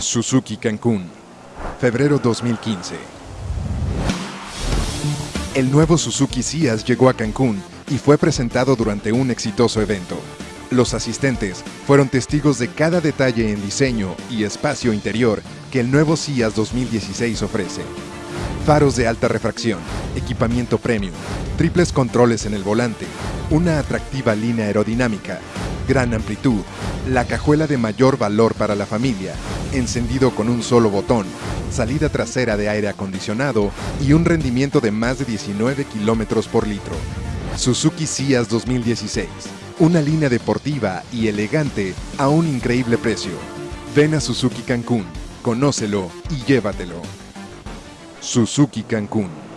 Suzuki Cancún, febrero 2015. El nuevo Suzuki Cias llegó a Cancún y fue presentado durante un exitoso evento. Los asistentes fueron testigos de cada detalle en diseño y espacio interior que el nuevo Cias 2016 ofrece. Faros de alta refracción, equipamiento premium, triples controles en el volante, una atractiva línea aerodinámica, gran amplitud, la cajuela de mayor valor para la familia, encendido con un solo botón, salida trasera de aire acondicionado y un rendimiento de más de 19 kilómetros por litro. Suzuki Cias 2016, una línea deportiva y elegante a un increíble precio. Ven a Suzuki Cancún, conócelo y llévatelo. Suzuki Cancún.